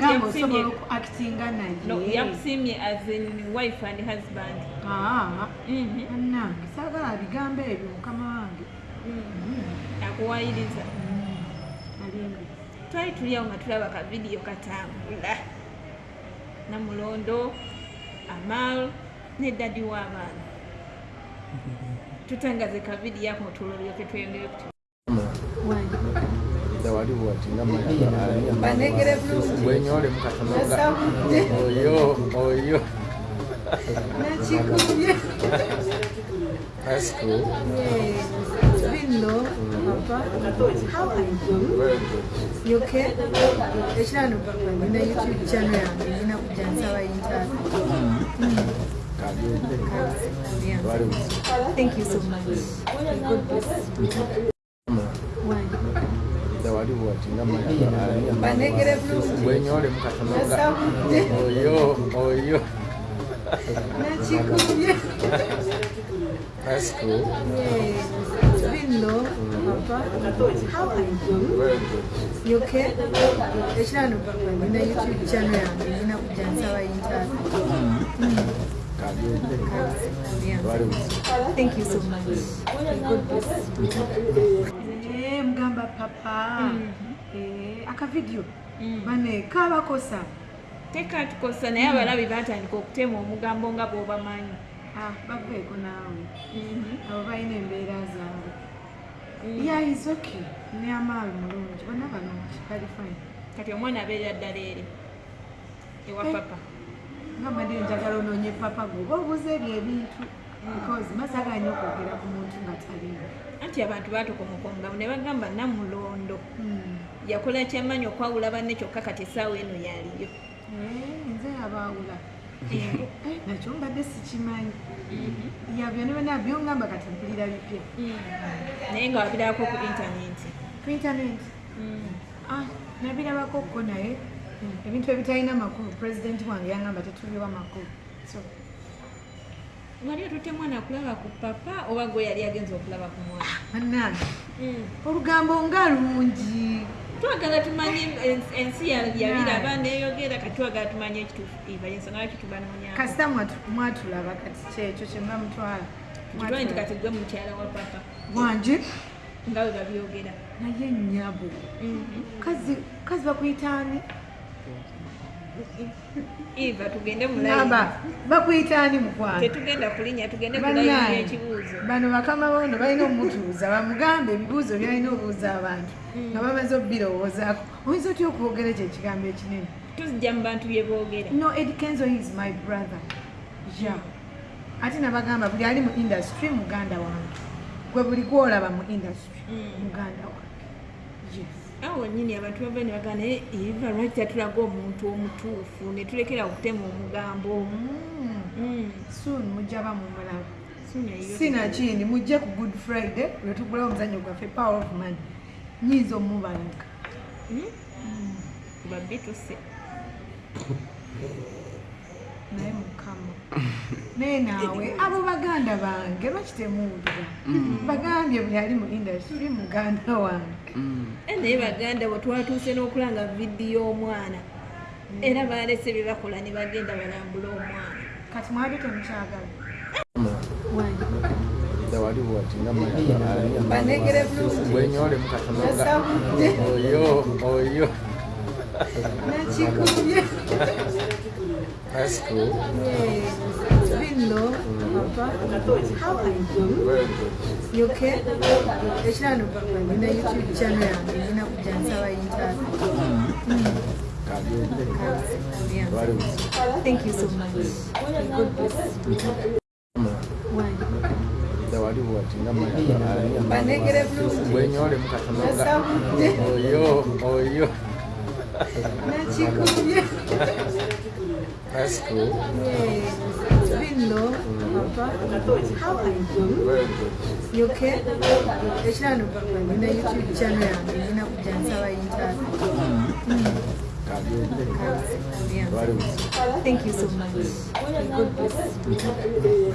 gamba osobola okuactinga no naye yakusiimye as in wife and husband. Bannange saagala bigambo ebyo mukama wange akuwayiriza twali tuli awo nga tulaba ka vidiyo katambula. Namulondo amal ne dadi w'abaana tutangaze ka vidiyo ako tulolyoke tweyongere kuti wali bwati nga Banegere bulungi. bwenyole mukatono nga Nasabudde. oyo oyo. Nakikubye that's cool bino papa. How are you? You okay? Ekirano nina youtube channel yange. Nina kujja nsaba interview Yeah. Thank you so much. God bless? Wali bwati nga Banegere bulungi. bwenyole mukatono nga Nasabudde. oyo oyo. Nakikubye that's cool bino papa how are you? Very good. You okay? Ekirano papa nina youtube channel yange nina kujja nsaba interview Yeah. Thank you so much. You. Eh, mugamba papa. Eh, akavidiyo bane kabakosa tekatukosa naye abalabi batandika okutema omugambo nga bw'obamanyi. Ah, baveeko naawe. Abo balina embeera zaabwe. Yeah is okay. Ne amaali mulungi. Bonna balungi bali fine. Kati omwana abeera ddala eri ewa Eh. papa. nga mbadde njagala onoonye papa gwe oba obuze ebyo ebintu because masaganya okwogera ku muntu nga taliyo anti abantu batokomukonga ne bagamba namulondo. Hmm. yakola kyamanyi okwawula banne kyokka kati essaawa eno yaliyo. Eh, nze yabaawula. Eh, nakyo mbadde sikimanyi. Yabyo ne bana byongamba kati mpulira bipya. Naye nga wabirabako ku intaneti ku internet? Ah, nabirabako kko naye. Ebintu ebitalina makulu. Pulezidenti wange yangamba tetuliwa makulu. So wali otute mwana kulaba ku papa oba gwe yali agenza okulaba ku mwana? Bannange. Olugambo nga lungi. Twagala tumanye ens- ensi ya- yabiraba neyogera kati twagala tumanye ekituufu iba yensonga lwaki tubanoonya kasita mwatu- mwatulaba kati kyekyo kyemba mutwala kitwali nti kati gwe mukyala wa papa. Wange nga bwe babyogera. Naye nyabo kazi kazi bakuyitaani eva tugende mulayi namba bakuyitaani mukwano tetugenda kulinya tugende kulayi Bannange, ekibuuzo bano bakama bono balina omutuuza bamugambe ebibuuzo byalina obuuza abantu nga bamaze obirowoozaako oyinza otya okwogera ekyo ekigambo ekinene? Tuzijja mu bantu bye boogera. No ed kenzo is my brother. Ja. Ate nabagamba buli ali mu industry muganda wange. Gwe buli gwolaba mu industry muganda wange awo nyini abantu bava ne bagana naye eva lwaki tatulaga omuntu omutuufu? Ne tulekera okutema omugambo. Mm. soon mujja bamumulaba Sunya yo- sinakindi mujje ku good friday lwetugulawo omuzanyo gwaffe power of money nyinza omubalaga Mm? babituse naye mukama naye naawe abo baganda bange lwaki temuwulira bagambye buli ali mu industry muganda wange. Eh, naye baganda bwe twatuuse n'okulanga vidiyo omwana. Era balese bye bakola ne bagenda balambula omwana. Kati mwabyo temukyagala wali bwati nga Banegere bulungi. bwenyole mukatono nga Nasabudde. oyo oyo. Nakikubye that's cool. Bino papa. How are you? Very good you okay? Ekirano papa nina youtube channel yange nina kujja nsaba interview Yeah. wali buzi Thank you so much. God bless you. Wali bulungi. Nasabudde. oyo oyo. Nakikubye that's cool bino papa how are you very good you okay ekirano papa nina youtube channel yange nina kujja nsaba interview Yeah. Hmm. wali buzi Thank you so much. God bless you.